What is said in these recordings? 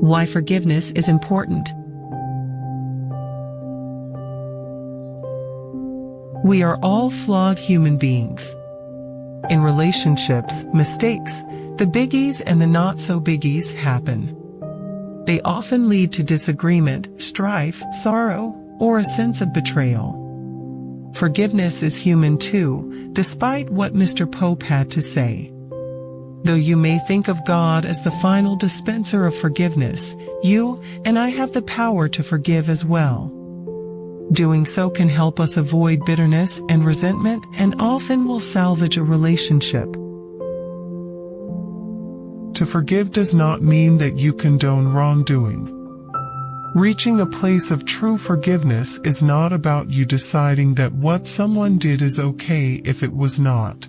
Why forgiveness is important. We are all flawed human beings. In relationships, mistakes, the biggies and the not so biggies happen. They often lead to disagreement, strife, sorrow, or a sense of betrayal. Forgiveness is human too, despite what Mr. Pope had to say. Though you may think of God as the final dispenser of forgiveness, you and I have the power to forgive as well. Doing so can help us avoid bitterness and resentment and often will salvage a relationship. To forgive does not mean that you condone wrongdoing. Reaching a place of true forgiveness is not about you deciding that what someone did is okay if it was not.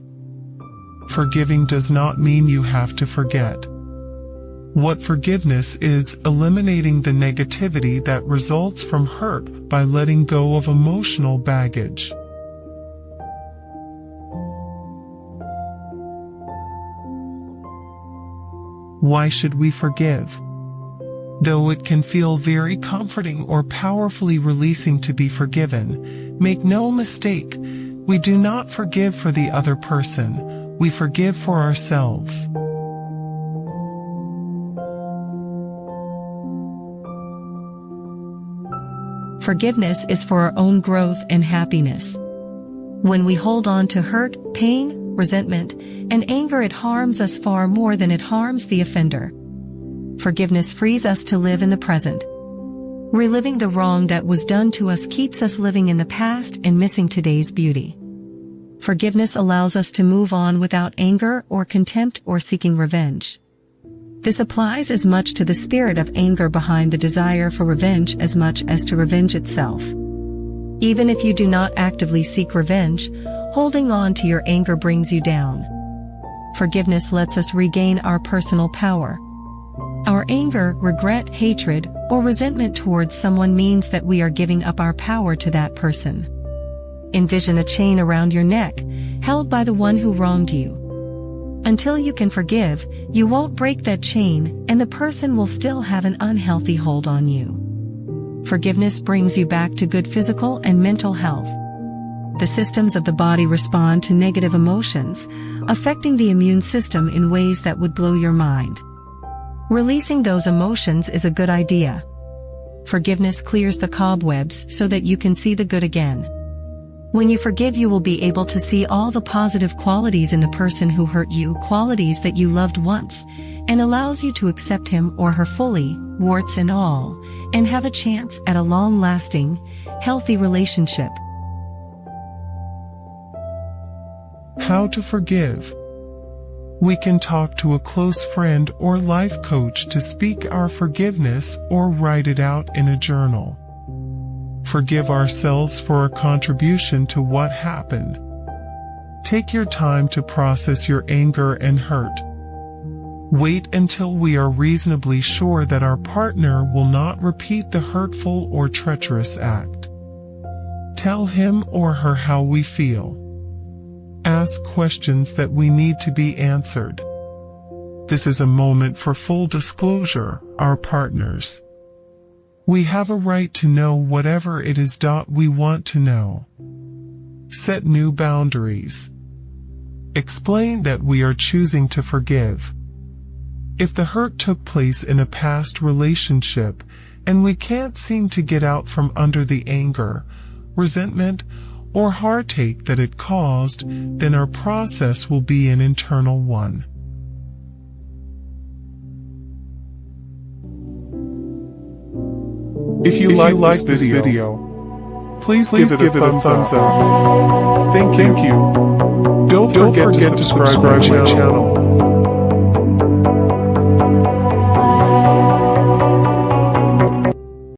Forgiving does not mean you have to forget. What forgiveness is eliminating the negativity that results from hurt by letting go of emotional baggage. Why should we forgive? Though it can feel very comforting or powerfully releasing to be forgiven, make no mistake, we do not forgive for the other person, we forgive for ourselves. Forgiveness is for our own growth and happiness. When we hold on to hurt, pain, resentment, and anger it harms us far more than it harms the offender. Forgiveness frees us to live in the present. Reliving the wrong that was done to us keeps us living in the past and missing today's beauty. Forgiveness allows us to move on without anger or contempt or seeking revenge. This applies as much to the spirit of anger behind the desire for revenge as much as to revenge itself. Even if you do not actively seek revenge, holding on to your anger brings you down. Forgiveness lets us regain our personal power. Our anger, regret, hatred, or resentment towards someone means that we are giving up our power to that person. Envision a chain around your neck, held by the one who wronged you. Until you can forgive, you won't break that chain and the person will still have an unhealthy hold on you. Forgiveness brings you back to good physical and mental health. The systems of the body respond to negative emotions, affecting the immune system in ways that would blow your mind. Releasing those emotions is a good idea. Forgiveness clears the cobwebs so that you can see the good again. When you forgive you will be able to see all the positive qualities in the person who hurt you, qualities that you loved once, and allows you to accept him or her fully, warts and all, and have a chance at a long-lasting, healthy relationship. How to forgive we can talk to a close friend or life coach to speak our forgiveness or write it out in a journal. Forgive ourselves for our contribution to what happened. Take your time to process your anger and hurt. Wait until we are reasonably sure that our partner will not repeat the hurtful or treacherous act. Tell him or her how we feel ask questions that we need to be answered. This is a moment for full disclosure, our partners. We have a right to know whatever it is we want to know. Set new boundaries. Explain that we are choosing to forgive. If the hurt took place in a past relationship and we can't seem to get out from under the anger, resentment, or heartache that it caused, then our process will be an internal one. If you, if like, you like this video, video please, please, give, it, give a, thumbs, thumbs up. up. Thank, Thank you. you. Don't, Don't forget, forget, to subscribe, to subscribe my channel. channel.